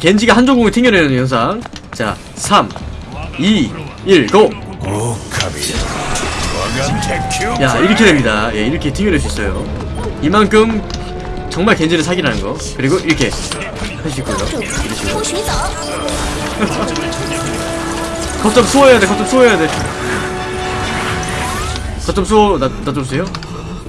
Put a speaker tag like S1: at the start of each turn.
S1: 겐지가 한조공을 튕겨내는 현상. 자 3 2 1 고! 야 이렇게 됩니다. 예 이렇게 튕겨낼 수 있어요. 이만큼 정말 겐지를 사기라는 거. 그리고 이렇게 할 수 있고요. 이런 식으로 겉점 수호해야 돼 겉점 수호해야 돼. 겉점 수호 나 나 좀 주세요?